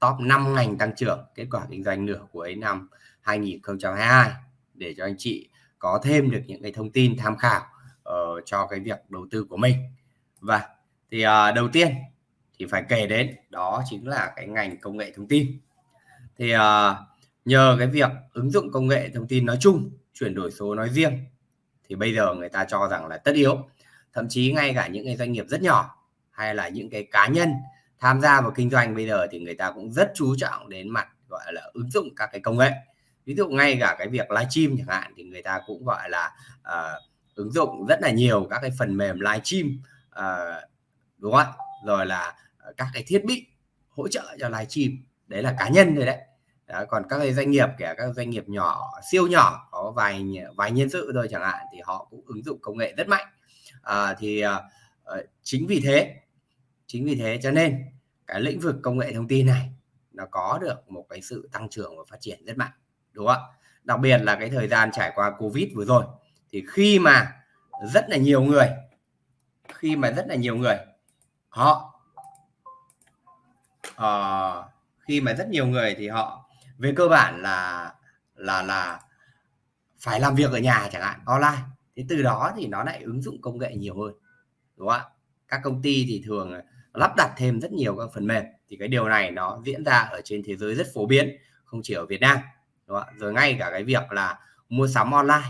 top 5 ngành tăng trưởng kết quả kinh doanh nửa cuối năm 2022 để cho anh chị có thêm được những cái thông tin tham khảo uh, cho cái việc đầu tư của mình. Và thì uh, đầu tiên thì phải kể đến đó chính là cái ngành công nghệ thông tin. Thì uh, nhờ cái việc ứng dụng công nghệ thông tin nói chung chuyển đổi số nói riêng thì bây giờ người ta cho rằng là tất yếu. Thậm chí ngay cả những cái doanh nghiệp rất nhỏ hay là những cái cá nhân tham gia vào kinh doanh bây giờ thì người ta cũng rất chú trọng đến mặt gọi là ứng dụng các cái công nghệ. Ví dụ ngay cả cái việc livestream chẳng hạn thì người ta cũng gọi là uh, ứng dụng rất là nhiều các cái phần mềm livestream uh, ờ, đúng không ạ? Rồi là ờ, các cái thiết bị hỗ trợ cho livestream đấy là cá nhân rồi đấy. Đó, còn các cái doanh nghiệp kể các doanh nghiệp nhỏ siêu nhỏ có vài vài nhân sự thôi chẳng hạn thì họ cũng ứng dụng công nghệ rất mạnh. À, thì uh, chính vì thế chính vì thế cho nên cái lĩnh vực công nghệ thông tin này nó có được một cái sự tăng trưởng và phát triển rất mạnh đúng không ạ? Đặc biệt là cái thời gian trải qua covid vừa rồi thì khi mà rất là nhiều người khi mà rất là nhiều người họ uh, khi mà rất nhiều người thì họ về cơ bản là là là phải làm việc ở nhà chẳng hạn online. Thế từ đó thì nó lại ứng dụng công nghệ nhiều hơn đúng không ạ? Các công ty thì thường lắp đặt thêm rất nhiều các phần mềm. Thì cái điều này nó diễn ra ở trên thế giới rất phổ biến không chỉ ở Việt Nam đúng không? rồi ngay cả cái việc là mua sắm online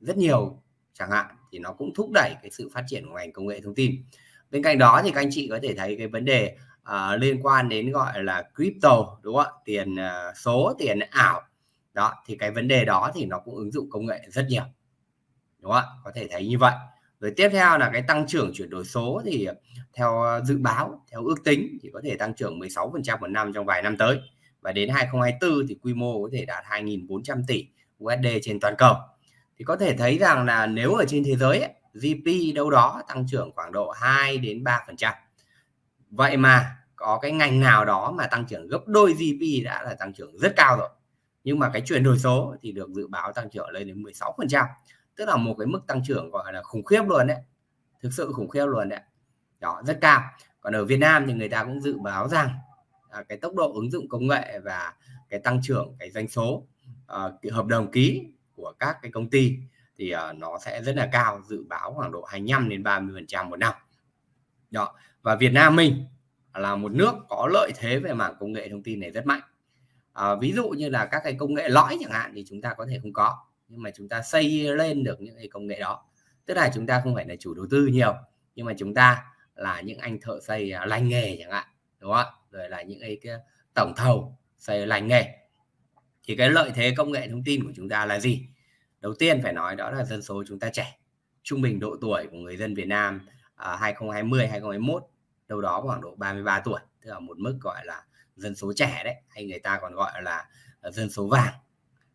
rất nhiều chẳng hạn thì nó cũng thúc đẩy cái sự phát triển của ngành công nghệ thông tin. Bên cạnh đó thì các anh chị có thể thấy cái vấn đề uh, liên quan đến gọi là crypto đúng không ạ? Tiền uh, số tiền ảo. Đó thì cái vấn đề đó thì nó cũng ứng dụng công nghệ rất nhiều đúng không ạ? Có thể thấy như vậy rồi tiếp theo là cái tăng trưởng chuyển đổi số thì theo ờ, dự báo theo ước tính thì có thể tăng trưởng 16% một năm trong vài năm tới. Và đến 2024 thì quy mô có thể đạt 2.400 tỷ USD trên toàn cầu. Thì có thể thấy rằng là nếu ở trên thế giới ấy, GDP đâu đó tăng trưởng khoảng độ 2 đến 3% vậy mà có cái ngành nào đó mà tăng trưởng gấp đôi GDP đã là tăng trưởng rất cao rồi. Nhưng mà cái chuyển đổi số thì được dự báo tăng trưởng lên đến 16% tức là một cái mức tăng trưởng gọi là khủng khiếp luôn đấy. Thực sự khủng khiếp luôn đấy. Đó rất cao. Còn ở Việt Nam thì người ta cũng dự báo rằng à, cái tốc độ ứng dụng công nghệ và cái tăng trưởng cái doanh số à, cái hợp đồng ký của các cái công ty thì à, nó sẽ rất là cao dự báo khoảng độ 25 đến 30 phần trăm một năm. Đó và Việt Nam mình là một nước có lợi thế về mảng công nghệ thông tin này rất mạnh. À, ví dụ như là các cái công nghệ lõi chẳng hạn thì chúng ta có thể không có nhưng mà chúng ta xây lên được những cái công nghệ đó. Tức là chúng ta không phải là chủ đầu tư nhiều nhưng mà chúng ta là những anh thợ xây à, lành nghề chẳng hạn đúng không rồi là những cái, cái tổng thầu xây lành nghề. Thì cái lợi thế công nghệ thông tin của chúng ta là gì? Đầu tiên phải nói đó là dân số chúng ta trẻ trung bình độ tuổi của người dân Việt Nam à, 2020 2021 đâu đó khoảng độ 33 tuổi tức là một mức gọi là dân số trẻ đấy hay người ta còn gọi là à, dân số vàng.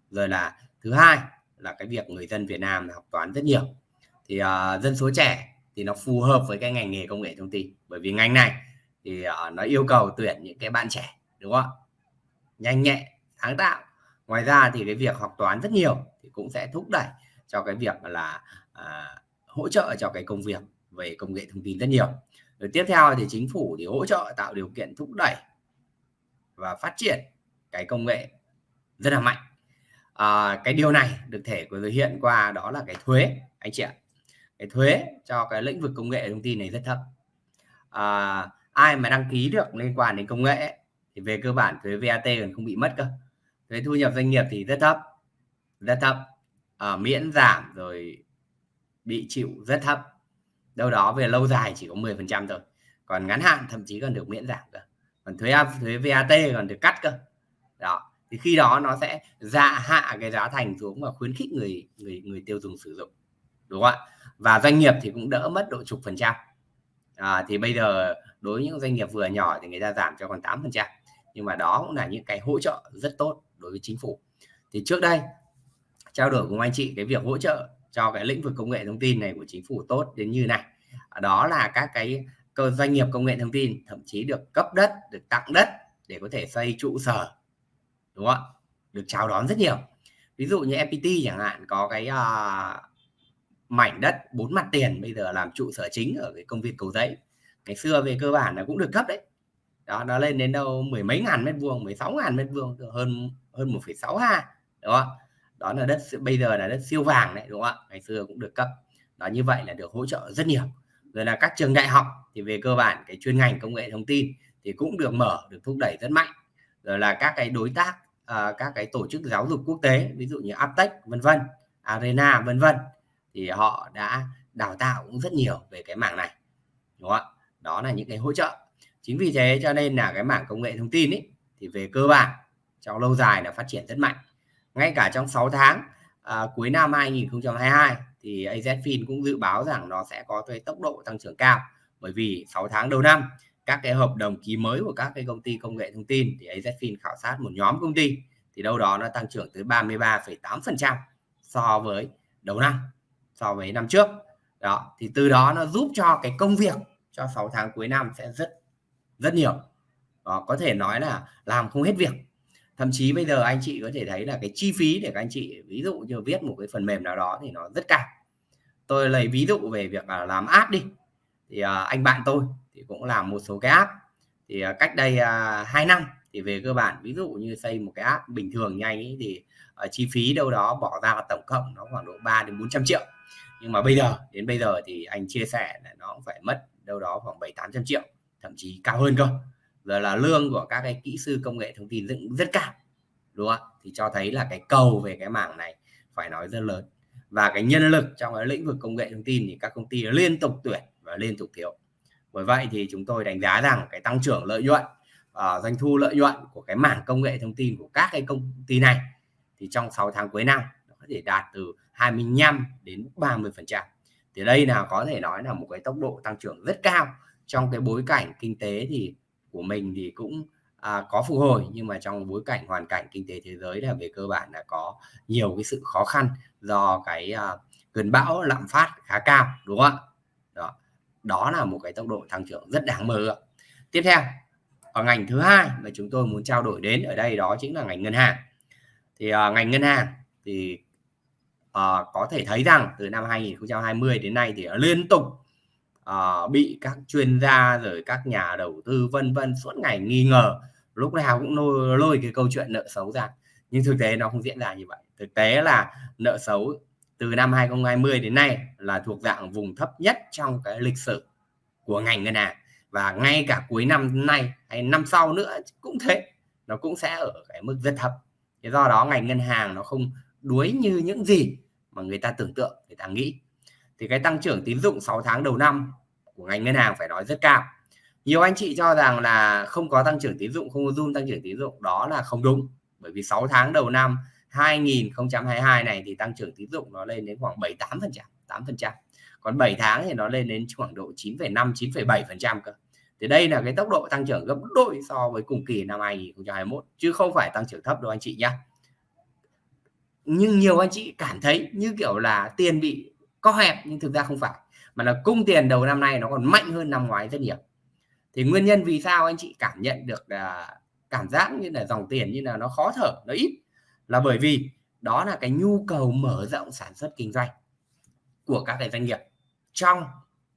Rồi là thứ hai là cái việc người dân Việt Nam học toán rất nhiều. Thì uh, dân số trẻ thì nó phù hợp với cái ngành nghề công nghệ thông tin. Bởi vì ngành này thì uh, nó yêu cầu tuyển những cái bạn trẻ đúng không nhanh nhẹ sáng tạo. Ngoài ra thì cái việc học toán rất nhiều thì cũng sẽ thúc đẩy cho cái việc là uh, hỗ trợ cho cái công việc về công nghệ thông tin rất nhiều. Rồi tiếp theo thì chính phủ thì hỗ trợ tạo điều kiện thúc đẩy và phát triển cái công nghệ rất là mạnh à, cái điều này được thể của hiện qua đó là cái thuế anh chị ạ. Cái thuế cho cái lĩnh vực công nghệ thông tin này rất thấp. À, ai mà đăng ký được liên quan đến công nghệ thì về cơ bản thuế VAT còn không bị mất cơ. Thuế thu nhập doanh nghiệp thì rất thấp rất thấp. À, miễn giảm rồi bị chịu rất thấp. Đâu đó về lâu dài chỉ có 10 phần trăm thôi. Còn ngắn hạn thậm chí còn được miễn giảm cơ. Còn thuế thuế VAT còn được cắt cơ. Đó thì khi đó nó sẽ dạ hạ cái giá thành xuống và khuyến khích người người người tiêu dùng sử dụng đúng không ạ? Và doanh nghiệp thì cũng đỡ mất độ chục phần trăm. À, thì bây giờ đối với những doanh nghiệp vừa nhỏ thì người ta giảm cho còn 8 phần trăm. Nhưng mà đó cũng là những cái hỗ trợ rất tốt đối với chính phủ. Thì trước đây trao đổi cùng anh chị cái việc hỗ trợ cho cái lĩnh vực công nghệ thông tin này của chính phủ tốt đến như này. À, đó là các cái cơ doanh nghiệp công nghệ thông tin thậm chí được cấp đất được tặng đất để có thể xây trụ sở đúng không ạ? Được chào đón rất nhiều. Ví dụ như FPT chẳng hạn có cái uh, mảnh đất bốn mặt tiền bây giờ làm trụ sở chính ở cái công viên cầu giấy. Ngày xưa về cơ bản là cũng được cấp đấy. Đó nó lên đến đâu mười mấy ngàn mét vuông 16 ngàn mét vuông hơn hơn 1,6 ha đúng không đó là đất bây giờ là đất siêu vàng đấy đúng không ạ? Ngày xưa cũng được cấp. Đó như vậy là được hỗ trợ rất nhiều. Rồi là các trường đại học thì về cơ bản cái chuyên ngành công nghệ thông tin thì cũng được mở được thúc đẩy rất mạnh rồi là các cái đối tác uh, các cái tổ chức giáo dục quốc tế ví dụ như Aptech vân vân Arena vân vân thì họ đã đào tạo cũng rất nhiều về cái mảng này đúng không ạ? Đó là những cái hỗ trợ. Chính vì thế cho nên là cái mảng công nghệ thông tin ấy thì về cơ bản trong lâu dài là phát triển rất mạnh. Ngay cả trong 6 tháng à, cuối năm 2022 thì AZFIN cũng dự báo rằng nó sẽ có cái tốc độ tăng trưởng cao bởi vì 6 tháng đầu năm các cái hợp đồng ký mới của các cái công ty công nghệ thông tin thì AZFIN khảo sát một nhóm công ty thì đâu đó nó tăng trưởng tới 33,8% so với đầu năm so với năm trước. Đó thì từ đó nó giúp cho cái công việc cho 6 tháng cuối năm sẽ rất rất nhiều. Đó, có thể nói là làm không hết việc. Thậm chí bây giờ anh chị có thể thấy là cái chi phí để các anh chị ví dụ như viết một cái phần mềm nào đó thì nó rất cao. Tôi lấy ví dụ về việc làm app đi. Thì à, anh bạn tôi thì cũng làm một số cái app. Thì uh, cách đây à, uh, 2 năm thì về cơ bản ví dụ như xây một cái app bình thường nhanh ấy, thì uh, chi phí đâu đó bỏ ra tổng cộng nó khoảng độ 3 đến 400 triệu. Nhưng mà bây giờ đến bây giờ thì anh chia sẻ là nó cũng phải mất đâu đó khoảng 7 800 triệu thậm chí cao hơn cơ. Rồi là lương của các cái kỹ sư công nghệ thông tin dựng rất cao đúng không thì cho thấy là cái cầu về cái mảng này phải nói rất lớn. Và cái nhân lực trong cái lĩnh vực công nghệ thông tin thì các công ty liên tục tuyển và liên tục thiếu bởi vậy thì chúng tôi đánh giá rằng cái tăng trưởng lợi nhuận uh, doanh thu lợi nhuận của cái mảng công nghệ thông tin của các cái công ty này thì trong 6 tháng cuối năm nó có thể đạt từ 25 đến 30 phần trăm. Thì đây là có thể nói là một cái tốc độ tăng trưởng rất cao. Trong cái bối cảnh kinh tế thì của mình thì cũng à, có phục hồi nhưng mà trong bối cảnh hoàn cảnh kinh tế thế giới là về cơ bản là có nhiều cái sự khó khăn do cái à, cơn bão lạm phát khá cao đúng không ạ? Đó là một cái tốc độ tăng trưởng rất đáng mơ ước tiếp theo ở ngành thứ hai mà chúng tôi muốn trao đổi đến ở đây đó chính là ngành ngân hàng. Thì uh, ngành ngân hàng thì uh, có thể thấy rằng từ năm 2020 đến nay thì liên tục uh, bị các chuyên gia rồi các nhà đầu tư vân vân suốt ngày nghi ngờ. Lúc nào cũng lôi, lôi cái câu chuyện nợ xấu ra. Nhưng thực tế nó không diễn ra như vậy. Thực tế là nợ xấu từ năm 2020 đến nay là thuộc dạng vùng thấp nhất trong cái lịch sử của ngành ngân hàng. Và ngay cả cuối năm nay hay năm sau nữa cũng thế, nó cũng sẽ ở cái mức rất thấp. Thế do đó ngành ngân hàng nó không đuối như những gì mà người ta tưởng tượng, người ta nghĩ. Thì cái tăng trưởng tín dụng 6 tháng đầu năm của ngành ngân hàng phải nói rất cao. Nhiều anh chị cho rằng là không có tăng trưởng tín dụng, không có zoom tăng trưởng tín dụng, đó là không đúng. Bởi vì 6 tháng đầu năm 2022 này thì tăng trưởng tín dụng nó lên đến khoảng 78 phần trăm 8 phần trăm. Còn 7 tháng thì nó lên đến khoảng độ 9,5 9,7 phần trăm cơ. Thì đây là cái tốc độ tăng trưởng gấp đôi so với cùng kỳ năm 2021 chứ không phải tăng trưởng thấp đâu anh chị nhé nhưng nhiều anh chị cảm thấy như kiểu là tiền bị co hẹp nhưng thực ra không phải mà là cung tiền đầu năm nay nó còn mạnh hơn năm ngoái rất nhiều. Thì nguyên nhân vì sao anh chị cảm nhận được là cảm giác như là dòng tiền như là nó khó thở nó ít là bởi vì đó là cái nhu cầu mở rộng sản xuất kinh doanh của các cái doanh nghiệp trong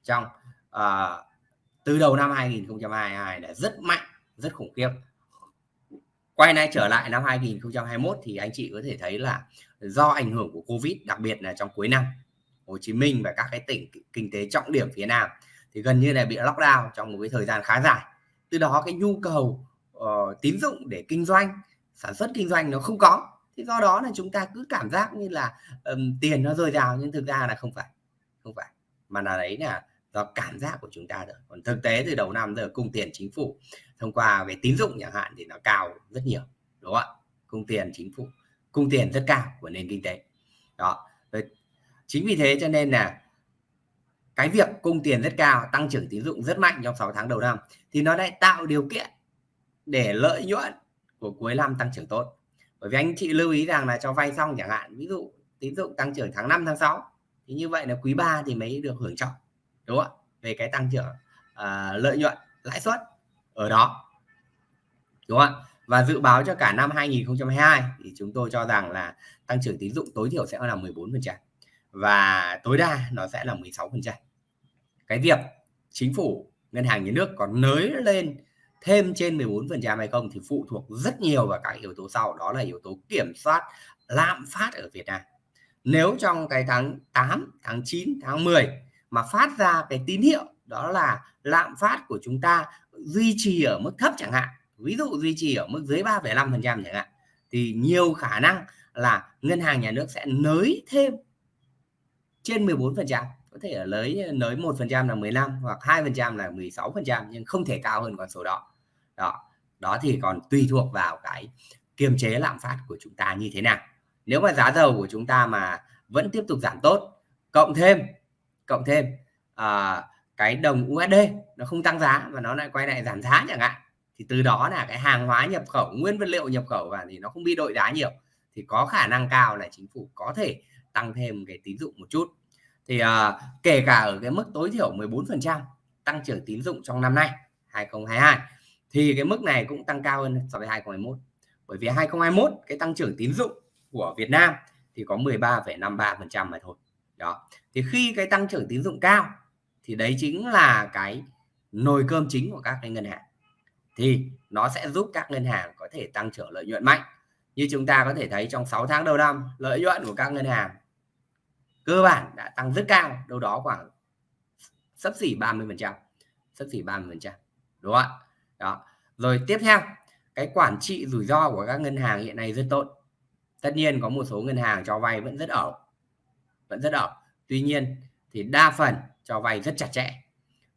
trong uh, từ đầu năm 2022 là rất mạnh rất khủng khiếp. Quay lại trở lại năm 2021 thì anh chị có thể thấy là do ảnh hưởng của Covid đặc biệt là trong cuối năm Hồ Chí Minh và các cái tỉnh kinh tế trọng điểm phía Nam thì gần như là bị lockdown trong một cái thời gian khá dài. Từ đó cái nhu cầu uh, tín dụng để kinh doanh sản xuất kinh doanh nó không có thì do đó là chúng ta cứ cảm giác như là um, tiền nó dồi dào nhưng thực ra là không phải không phải. Mà là đấy là do cảm giác của chúng ta rồi còn thực tế từ đầu năm giờ cung tiền chính phủ thông qua về tín dụng chẳng hạn thì nó cao rất nhiều đúng không ạ? Cung tiền chính phủ cung tiền rất cao của nền kinh tế. Đó. Chính vì thế cho nên là cái việc cung tiền rất cao tăng trưởng tín dụng rất mạnh trong 6 tháng đầu năm thì nó lại tạo điều kiện để lợi nhuận của cuối năm tăng trưởng tốt bởi vì anh chị lưu ý rằng là cho vay xong chẳng hạn ví dụ tín dụng tăng trưởng tháng 5 tháng 6 thì như vậy là quý 3 thì mới được hưởng trọng đúng không ạ? Về cái tăng trưởng uh, lợi nhuận lãi suất ở đó đúng không ạ? Và dự báo cho cả năm 2022 thì chúng tôi cho rằng là tăng trưởng tín dụng tối thiểu sẽ là 14% và tối đa nó sẽ là 16% cái việc chính phủ ngân hàng nhà nước còn nới lên thêm trên 14% hay không thì phụ thuộc rất nhiều vào các yếu tố sau đó là yếu tố kiểm soát lạm phát ở Việt Nam. Nếu trong cái tháng 8 tháng 9 tháng 10 mà phát ra cái tín hiệu đó là lạm phát của chúng ta duy trì ở mức thấp chẳng hạn ví dụ duy trì ở mức dưới 3,5% chẳng hạn thì nhiều khả năng là ngân hàng nhà nước sẽ nới thêm trên 14% có thể là lấy ờ, nới 1% là 15 hoặc hai phần trăm là 16% nhưng không thể cao hơn con số đó. Đó đó thì còn tùy thuộc vào cái kiềm chế lạm phát của chúng ta như thế nào. Nếu mà giá dầu của chúng ta mà vẫn tiếp tục giảm tốt cộng thêm cộng thêm à, cái đồng USD nó không tăng giá mà nó lại quay lại giảm giá chẳng hạn thì từ đó là cái hàng hóa nhập khẩu nguyên vật liệu nhập khẩu và thì nó không bị đội giá nhiều thì có khả năng cao là chính phủ có thể tăng thêm cái tín dụng một chút thì à, kể cả ở cái mức tối thiểu 14% tăng trưởng tín dụng trong năm nay 2022 thì cái mức này cũng tăng cao hơn so với 2021 bởi vì 2021 cái tăng trưởng tín dụng của Việt Nam thì có 13,53% mà thôi. Đó. Thì khi cái tăng trưởng tín dụng cao thì đấy chính là cái nồi cơm chính của các cái ngân hàng. Thì nó sẽ giúp các ngân hàng có thể tăng trưởng lợi nhuận mạnh. Như chúng ta có thể thấy trong 6 tháng đầu năm lợi nhuận của các ngân hàng cơ bản đã tăng rất cao đâu đó khoảng sấp xỉ 30 phần trăm sấp xỉ 30 phần trăm đúng không ạ? Đó. Rồi tiếp theo cái quản trị rủi ro của các ngân hàng hiện nay rất tốt. Tất nhiên có một số ngân hàng cho vay vẫn rất ẩu vẫn rất ẩu tuy nhiên thì đa phần cho vay rất chặt chẽ.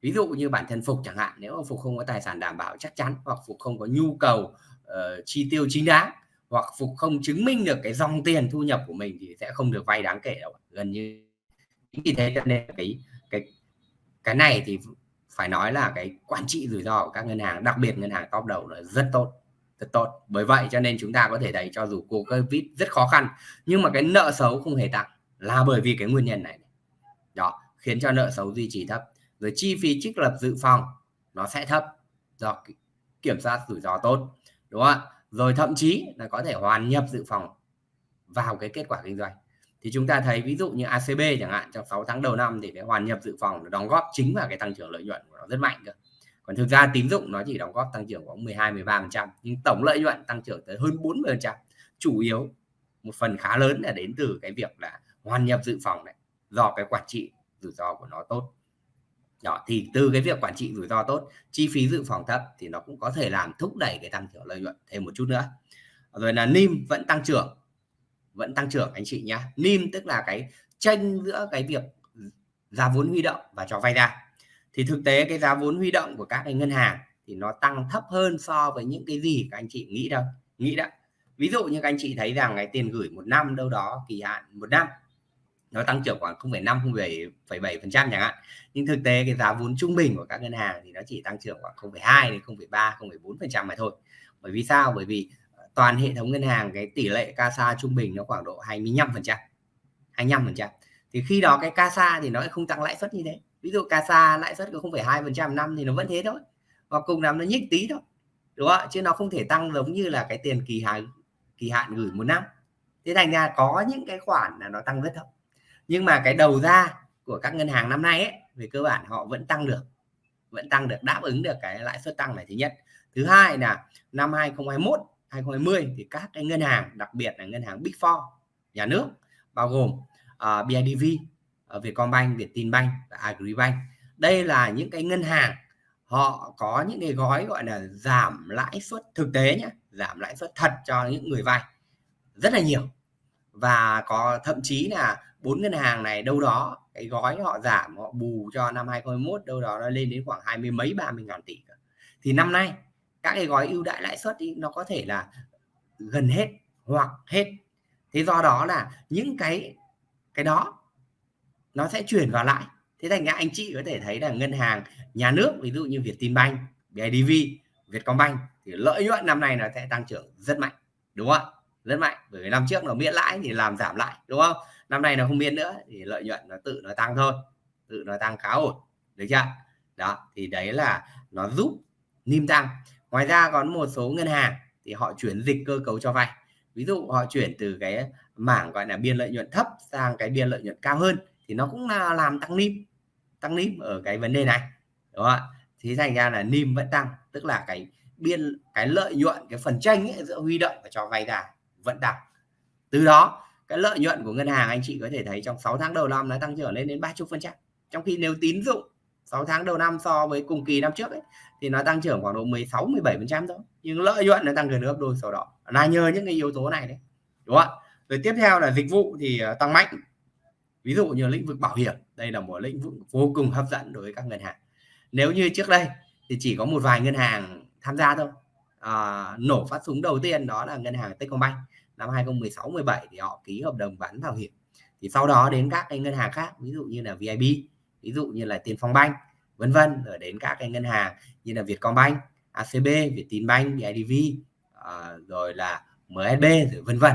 Ví dụ như bản thân phục chẳng hạn nếu mà phục không có tài sản đảm bảo chắc chắn hoặc phục không có nhu cầu uh, chi tiêu chính đáng hoặc phục không chứng minh được cái dòng tiền thu nhập của mình thì sẽ không được vay đáng kể đâu. Gần như vì thế cho nên cái cái cái này thì phải nói là cái quản trị rủi ro của các ngân hàng, đặc biệt ngân hàng top đầu là rất tốt rất tốt. Bởi vậy cho nên chúng ta có thể thấy cho dù cô covid rất khó khăn, nhưng mà cái nợ xấu không hề tăng là bởi vì cái nguyên nhân này. Đó, khiến cho nợ xấu duy trì thấp. Rồi chi phí trích lập dự phòng, nó sẽ thấp. Do, kiểm soát rủi ro tốt, đúng không ạ? Rồi thậm chí là có thể hoàn nhập dự phòng vào cái kết quả kinh doanh. Thì chúng ta thấy ví dụ như ACB chẳng hạn, trong 6 tháng đầu năm thì cái hoàn nhập dự phòng nó đóng góp chính vào cái tăng trưởng lợi nhuận của nó rất mạnh cơ. Còn thực ra tín dụng nó chỉ đóng góp tăng trưởng khoảng 12 13 nhưng tổng lợi nhuận tăng trưởng tới hơn 40 chủ yếu một phần khá lớn là đến từ cái việc là hoàn nhập dự phòng này do cái quản trị rủi ro của nó tốt đó thì từ cái việc quản trị rủi ro tốt, chi phí dự phòng thấp thì nó cũng có thể làm thúc đẩy cái tăng trưởng lợi nhuận thêm một chút nữa. Rồi là nim vẫn tăng trưởng, vẫn tăng trưởng anh chị nhé nim tức là cái tranh giữa cái việc giá vốn huy động và cho vay ra. Thì thực tế cái giá vốn huy động của các cái ngân hàng thì nó tăng thấp hơn so với những cái gì các anh chị nghĩ đâu, nghĩ đó. Ví dụ như các anh chị thấy rằng cái tiền gửi một năm đâu đó, kỳ hạn một năm nó tăng trưởng khoảng 0,5 0,7 phần trăm chẳng hạn. Nhưng thực tế cái giá vốn trung bình của các ngân hàng thì nó chỉ tăng trưởng khoảng 0,2 đến 0,3 0,4 phần trăm mà thôi. Bởi vì sao? Bởi vì ờ, toàn hệ thống ngân hàng cái tỷ lệ CASA trung bình nó khoảng độ 25 phần trăm 25 phần trăm. Thì khi đó cái CASA thì nó không tăng lãi suất như thế. Ví dụ CASA lãi suất có 0,2 phần trăm năm thì nó vẫn thế thôi. Hoặc cùng làm nó nhích tí thôi đúng không chứ nó không thể tăng giống như là cái tiền kỳ hạn kỳ hạn gửi một năm. Thế thành ra có những cái khoản là nó tăng rất thấp nhưng mà cái đầu ra của các ngân hàng năm nay ấy, về cơ bản họ vẫn tăng được vẫn tăng được đáp ứng được cái lãi suất tăng này thứ nhất. Thứ hai là năm 2021 2020 thì các cái ngân hàng đặc biệt là ngân hàng Big Four nhà nước bao gồm ờ, uh, BIDV uh, ờ, Vietcombank, Vietinbank và Agribank. Đây là những cái ngân hàng họ có những cái gói gọi là giảm lãi suất thực tế nhé giảm lãi suất thật cho những người vay rất là nhiều. Và có thậm chí là bốn ngân hàng này đâu đó cái gói họ giảm họ bù cho năm 2021 đâu đó nó lên đến khoảng hai mươi mấy ba mươi ngàn tỷ thì năm nay các cái gói ưu đãi lãi suất thì nó có thể là gần hết hoặc hết. Thế do đó là những cái cái đó nó sẽ chuyển vào lại thế thành ra anh chị có thể thấy là ngân hàng nhà nước ví dụ như Vietinbank, BIDV, Vietcombank thì lợi nhuận năm nay nó sẽ tăng trưởng rất mạnh đúng không ạ? Rất mạnh bởi vì năm trước nó miễn lãi thì làm giảm lại đúng không? Năm nay nó không biên nữa thì lợi nhuận nó tự nó tăng thôi tự nó tăng khá ổn được chưa? Đó thì đấy là nó giúp nim tăng. Ngoài ra còn một số ngân hàng thì họ chuyển dịch cơ cấu cho vay. Ví dụ họ chuyển từ cái mảng gọi là biên lợi nhuận thấp sang cái biên lợi nhuận cao hơn thì nó cũng là làm tăng nim tăng nim ở cái vấn đề này đúng không ạ? Thì thành ra là NIM vẫn tăng tức là cái biên cái lợi nhuận cái phần tranh ấy, giữa huy động và cho vay ra vẫn tăng. Từ đó cái lợi nhuận của ngân hàng anh chị có thể thấy trong 6 tháng đầu năm nó tăng trưởng lên đến 30 phần trăm. Trong khi nếu tín dụng 6 tháng đầu năm so với cùng kỳ năm trước ấy, thì nó tăng trưởng khoảng độ 16 17 phần trăm thôi. Nhưng lợi nhuận nó tăng gần gấp đôi sau đó. Là nhờ những cái yếu tố này đấy. Đúng không ạ? Rồi tiếp theo là dịch vụ thì à, tăng mạnh. Ví dụ như lĩnh vực bảo hiểm đây là một lĩnh vực vô cùng hấp dẫn đối với các ngân hàng. Nếu như trước đây thì chỉ có một vài ngân hàng tham gia thôi. À, nổ phát súng đầu tiên đó là ngân hàng Techcombank năm 2016 17 thì họ ký hợp đồng bán bảo hiểm. Thì sau đó đến các cái ngân hàng khác ví dụ như là VIB ví dụ như là Tiền Phong Banh, vân vân rồi đến các cái ngân hàng như là Vietcombank ACB Vietinbank BIDV uh, ờ, rồi là MSB rồi vân vân.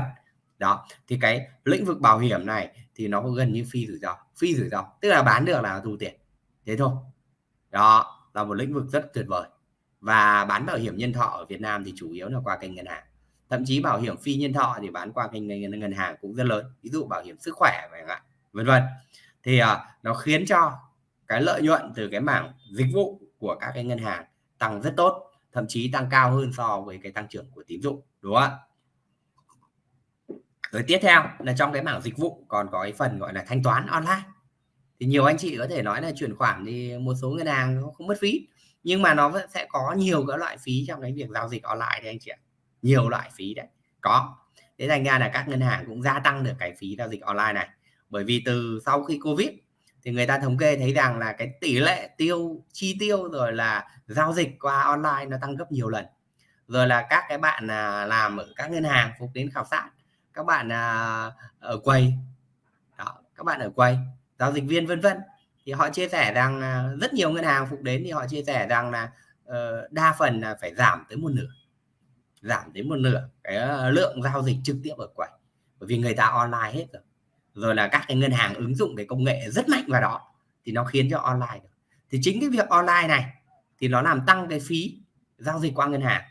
Đó thì cái lĩnh vực bảo hiểm này thì nó gần như phi rủi ro phi rủi ro tức là bán được là thu tiền thế thôi. Đó là một lĩnh vực rất tuyệt vời. Và bán bảo hiểm nhân thọ ở Việt Nam thì chủ yếu là qua kênh ngân hàng thậm chí bảo hiểm phi nhân thọ thì bán qua kênh ngân, ngân hàng cũng rất lớn. Ví dụ bảo hiểm sức khỏe vân vân. Thì à, nó khiến cho cái lợi nhuận từ cái mảng dịch vụ của các cái ngân hàng tăng rất tốt thậm chí tăng cao hơn so với cái tăng trưởng của tín dụng đúng không ạ? Rồi tiếp theo là trong cái mảng dịch vụ còn có cái phần gọi là thanh toán online. Thì nhiều anh chị có thể nói là chuyển khoản thì một số ngân hàng không mất phí nhưng mà nó vẫn sẽ có nhiều các loại phí trong cái việc giao dịch online đấy anh chị ạ nhiều loại phí đấy. Có. Thế thành ra là các ngân hàng cũng gia tăng được cái phí giao dịch online này. Bởi vì từ sau khi covid thì người ta thống kê thấy rằng là cái tỷ lệ tiêu chi tiêu rồi là giao dịch qua online nó tăng gấp nhiều lần. Rồi là các cái bạn à, làm ở các ngân hàng phục đến khảo sát các bạn à, ở quầy đó, các bạn ở quầy giao dịch viên vân vân thì họ chia sẻ rằng à, rất nhiều ngân hàng phục đến thì họ chia sẻ rằng là uh, đa phần là phải giảm tới một nửa giảm đến một nửa cái ờ, lượng giao dịch trực tiếp ở quầy. Bởi vì người ta online hết rồi. Rồi là các cái ngân hàng ứng dụng cái công nghệ rất mạnh vào đó thì nó khiến cho online được. thì chính cái việc online này thì nó làm tăng cái phí giao dịch qua ngân hàng.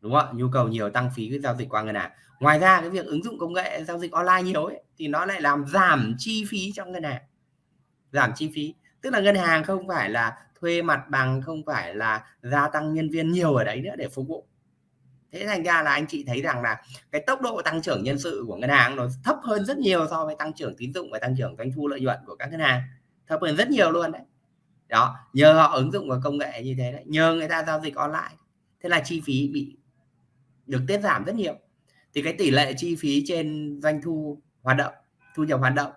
Đúng không nhu cầu nhiều tăng phí cái giao dịch qua ngân hàng. Ngoài ra cái việc ứng dụng công nghệ giao dịch online nhiều ấy thì nó lại làm giảm chi phí trong ngân hàng. Giảm chi phí. Tức là ngân hàng không phải là thuê mặt bằng, không phải là gia tăng nhân viên nhiều ở đấy nữa để phục vụ thế thành ra là anh chị thấy rằng là cái tốc độ tăng trưởng nhân sự của ngân hàng nó thấp hơn rất nhiều so với tăng trưởng tín dụng và tăng trưởng doanh thu lợi nhuận của các ngân hàng. Thấp hơn rất nhiều luôn đấy. Đó nhờ họ ứng dụng vào công nghệ như thế đấy nhờ người ta giao dịch online. Thế là chi phí bị được tiết giảm rất nhiều. Thì cái tỷ lệ chi phí trên doanh thu hoạt động thu nhập hoạt động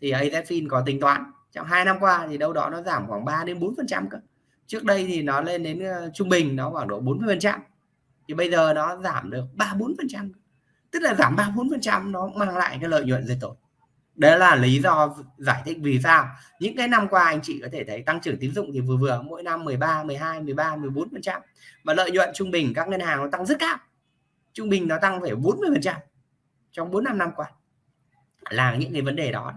thì AZFIN có tính toán. Trong hai năm qua thì đâu đó nó giảm khoảng 3 đến 4 phần trăm cơ. Trước đây thì nó lên đến uh, trung bình nó khoảng độ 40 phần trăm thì bây giờ nó giảm được ba bốn phần trăm. Tức là giảm ba bốn phần trăm nó mang lại cái lợi nhuận rất tốt đấy là lý do giải thích vì sao. Những cái năm qua anh chị có thể thấy tăng trưởng tín dụng thì vừa vừa mỗi năm 13 12 13 14 phần trăm. Mà lợi nhuận trung bình các ngân hàng nó tăng rất cao. Trung bình nó tăng phải 40 phần trăm trong 4 năm năm qua. Là những cái vấn đề đó.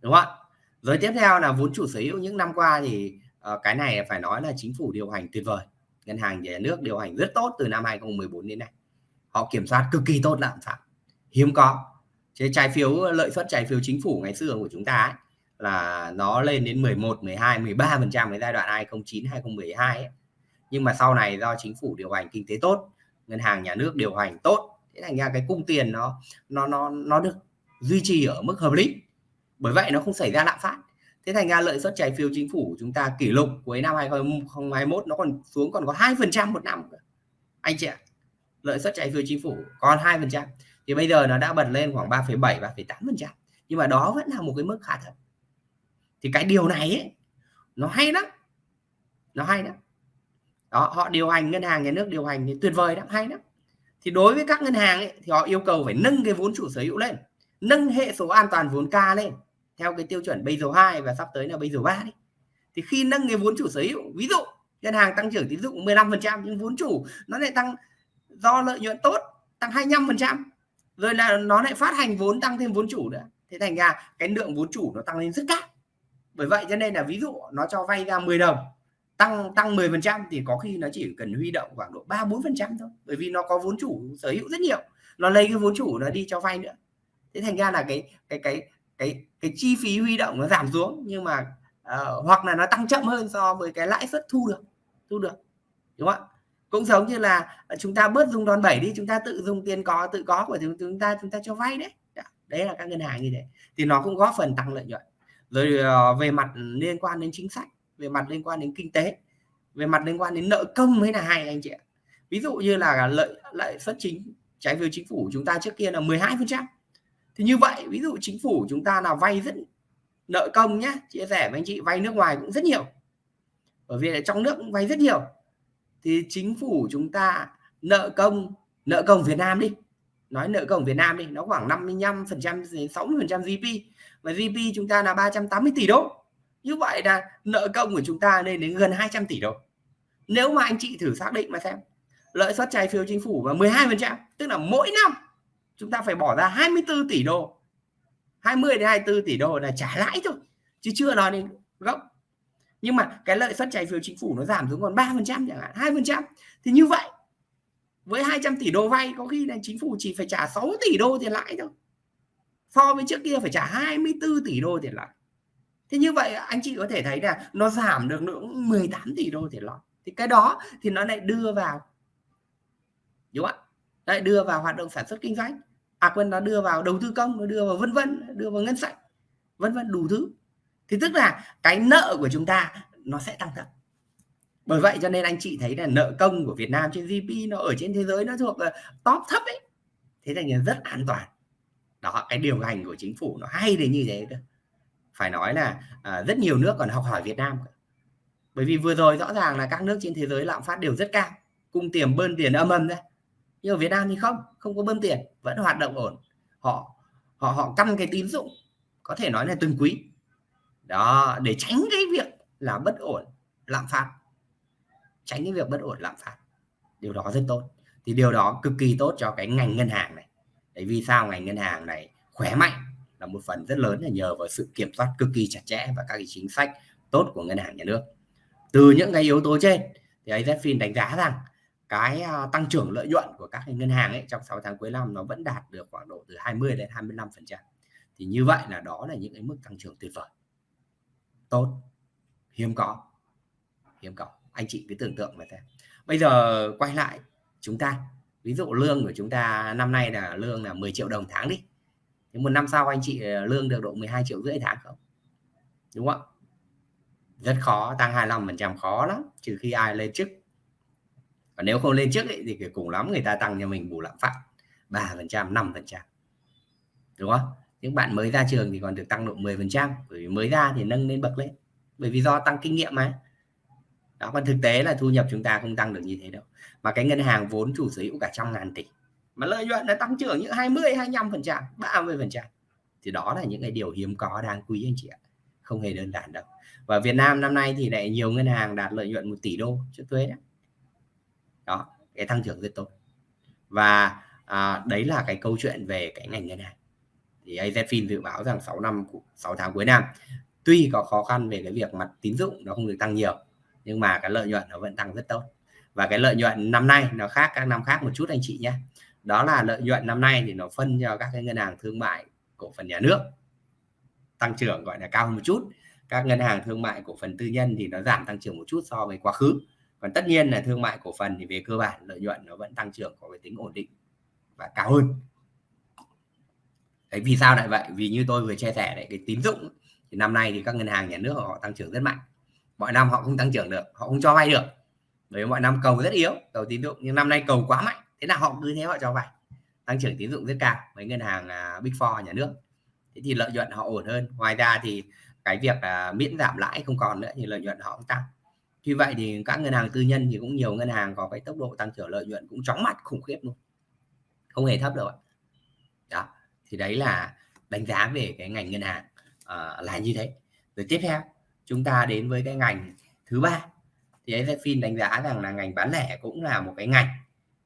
Đúng không ạ? Rồi tiếp theo là vốn chủ sở hữu. Những năm qua thì uh, cái này phải nói là chính phủ điều hành tuyệt vời ngân hàng nhà nước điều hành rất tốt từ năm 2014 đến nay. Họ kiểm soát cực kỳ tốt lạm phát. Hiếm có. Cái trái phiếu lợi suất trái phiếu chính phủ ngày xưa của chúng ta ấy, là nó lên đến 11 12 13 phần trăm cái giai đoạn 2009 2012 ấy. nhưng mà sau này do chính phủ điều hành kinh tế tốt ngân hàng nhà nước điều hành tốt thế thành ra cái cung tiền nó nó nó nó được duy trì ở mức hợp lý. Bởi vậy nó không xảy ra lạm phát thế thành ra lợi suất trái phiếu chính phủ chúng ta kỷ lục cuối năm 2021 nó còn xuống còn có hai phần trăm một năm anh chị ạ lợi suất trái phiếu chính phủ còn hai phần trăm. Thì bây giờ nó đã bật lên khoảng 3,7 3,8 phần trăm. Nhưng mà đó vẫn là một cái mức khá thật thì cái điều này ấy, nó hay lắm. Nó hay lắm. Đó họ điều hành ngân hàng nhà nước điều hành thì tuyệt vời lắm hay lắm. Thì đối với các ngân hàng ấy, thì họ yêu cầu phải nâng cái vốn chủ sở hữu lên nâng hệ số an toàn vốn K lên theo cái tiêu chuẩn Basel 2 và sắp tới là Basel 3 đi. Thì khi nâng cái vốn chủ sở hữu, ví dụ ngân hàng tăng trưởng tín dụng 15% nhưng vốn chủ nó lại tăng do lợi nhuận tốt tăng 25% rồi là nó lại phát hành vốn tăng thêm vốn chủ nữa. Thế thành ra cái lượng vốn chủ nó tăng lên rất cao. Bởi vậy cho nên là ví dụ nó cho vay ra 10 đồng, tăng tăng 10 phần trăm thì có khi nó chỉ cần huy động khoảng độ 3 4 phần trăm thôi. Bởi vì nó có vốn chủ sở hữu rất nhiều, nó lấy cái vốn chủ nó đi cho vay nữa. Thế thành ra là cái cái cái cái cái chi phí huy động nó giảm xuống nhưng mà uh, hoặc là nó tăng chậm hơn so với cái lãi suất thu được thu được đúng không ạ? Cũng giống như là ờ, chúng ta bớt dùng đòn bẩy đi chúng ta tự dùng tiền có tự có của chúng ta chúng ta cho vay đấy. Đấy là các ngân hàng như thế. Thì nó cũng góp phần tăng lợi nhuận. Rồi uh, về mặt liên quan đến chính sách về mặt liên quan đến kinh tế về mặt liên quan đến nợ công mới là hay anh chị ạ. Ví dụ như là lợi lợi suất chính trái phiếu chính phủ chúng ta trước kia là 12 phần trăm thì như vậy, ví dụ chính phủ chúng ta là vay rất nợ công nhé chia sẻ với anh chị, vay nước ngoài cũng rất nhiều. Bởi vì trong nước cũng vay rất nhiều. Thì chính phủ chúng ta nợ công nợ công Việt Nam đi. Nói nợ công Việt Nam đi, nó khoảng 55 phần trăm 60 phần trăm GDP và GDP chúng ta là 380 tỷ đô. Như vậy là nợ công của chúng ta lên đến gần 200 tỷ đô. Nếu mà anh chị thử xác định mà xem, lợi suất trái phiếu chính phủ và 12 phần trăm, tức là mỗi năm chúng ta phải bỏ ra 24 tỷ đô. 20 đến 24 tỷ đô là trả lãi thôi, chứ chưa nói đến gốc. Nhưng mà cái lợi suất trái phiếu chính phủ nó giảm xuống còn 3 phần trăm chẳng hạn 2 phần trăm. Thì như vậy, với 200 tỷ đô vay, có khi là chính phủ chỉ phải trả 6 tỷ đô tiền lãi thôi. So với trước kia phải trả 24 tỷ đô tiền lãi. Thế như vậy, anh chị có thể thấy là nó giảm được ngưỡng 18 tỷ đô tiền lãi. Thì cái đó thì nó lại đưa vào. Đúng không ạ? Lại đưa vào hoạt động sản xuất kinh doanh. À quên nó đưa vào đầu tư công nó đưa vào vân vân đưa vào ngân sách. Vân vân đủ thứ. Thì tức là cái nợ của chúng ta nó sẽ tăng thật. Bởi vậy cho nên anh chị thấy là nợ công của Việt Nam trên GDP nó ở trên thế giới nó thuộc ờ, top thấp ấy. Thế thành là rất an toàn. Đó cái điều hành của chính phủ nó hay đến như thế cơ. Phải nói là à, rất nhiều nước còn học hỏi Việt Nam bởi vì vừa rồi rõ ràng là các nước trên thế giới lạm phát đều rất cao. Cung tiền bơn tiền âm âm đấy nhưng ở Việt Nam thì không không có bơm tiền, vẫn hoạt động ổn. Họ họ họ căn cái tín dụng, có thể nói là từng quý. Đó, để tránh cái việc là bất ổn, lạm phát. Tránh cái việc bất ổn, lạm phát. Điều đó rất tốt. Thì điều đó cực kỳ tốt cho cái ngành ngân hàng này. Đấy, vì sao ngành ngân hàng này khỏe mạnh là một phần rất lớn là nhờ vào sự kiểm soát cực kỳ chặt chẽ và các cái chính sách tốt của ngân hàng nhà nước. Từ những cái yếu tố trên, thì AZFIN đánh giá rằng cái à, tăng trưởng lợi nhuận của các ngân hàng ấy trong 6 tháng cuối năm nó vẫn đạt được khoảng độ từ 20 đến 25 phần trăm. Thì như vậy là đó là những cái mức tăng trưởng tuyệt vời. Tốt. Hiếm có. Hiếm có. Anh chị cứ tưởng tượng mà thế bây giờ quay lại chúng ta. Ví dụ lương của chúng ta năm nay là lương là 10 triệu đồng tháng đi. Thì một năm sau anh chị à, lương được độ 12 triệu rưỡi tháng không? Đúng không rất khó, tăng 25 phần trăm khó lắm. Trừ khi ai lên chức và nếu không lên trước ấy, thì cùng lắm người ta tăng cho mình bù lạm phát 3 phần trăm 5 phần trăm. Đúng không? Những bạn mới ra trường thì còn được tăng độ 10 phần trăm bởi vì mới ra thì nâng lên bậc lên. Bởi vì do tăng kinh nghiệm mà. Đó còn thực tế là thu nhập chúng ta không tăng được như thế đâu. Mà cái ngân hàng vốn chủ sở hữu cả trăm ngàn tỷ mà lợi nhuận nó tăng trưởng những 20 25 phần trăm 30 phần trăm. Thì đó là những cái điều hiếm có đáng quý anh chị ạ. Không hề đơn giản đâu. Và Việt Nam năm nay thì lại nhiều ngân hàng đạt lợi nhuận 1 tỷ đô trước thuế đấy đó cái tăng trưởng rất tốt. Và à, đấy là cái câu chuyện về cái ngành ngân hàng. Thì AZFIN dự báo rằng 6 năm 6 tháng cuối năm tuy có khó khăn về cái việc mặt tín dụng nó không được tăng nhiều nhưng mà cái lợi nhuận nó vẫn tăng rất tốt. Và cái lợi nhuận năm nay nó khác các năm khác một chút anh chị nhé. Đó là lợi nhuận năm nay thì nó phân cho các cái ngân hàng thương mại cổ phần nhà nước. Tăng trưởng gọi là cao hơn một chút. Các ngân hàng thương mại cổ phần tư nhân thì nó giảm tăng trưởng một chút so với quá khứ còn tất nhiên là thương mại cổ phần thì về cơ bản lợi nhuận nó vẫn tăng trưởng có cái tính ổn định và cao hơn. Đấy vì sao lại vậy? Vì như tôi vừa chia sẻ đấy cái tín dụng thì năm nay thì các ngân hàng nhà nước họ tăng trưởng rất mạnh. Mọi năm họ không tăng trưởng được họ không cho vay được. Bởi mọi năm cầu rất yếu cầu tín dụng nhưng năm nay cầu quá mạnh thế là họ cứ thế họ cho vay. Tăng trưởng tín dụng rất cao với ngân hàng à, big four nhà nước. Thế thì lợi nhuận họ ổn hơn. Ngoài ra thì cái việc uh, miễn giảm lãi không còn nữa thì lợi nhuận họ cũng tăng vì vậy thì các ngân hàng tư nhân thì cũng nhiều ngân hàng có cái tốc độ tăng trưởng lợi nhuận cũng chóng mặt khủng khiếp luôn. Không hề thấp đâu ạ. Đó thì đấy là đánh giá về cái ngành ngân hàng uh, là như thế. Rồi tiếp theo chúng ta đến với cái ngành thứ ba. Thì AZFIN đánh giá rằng là ngành bán lẻ cũng là một cái ngành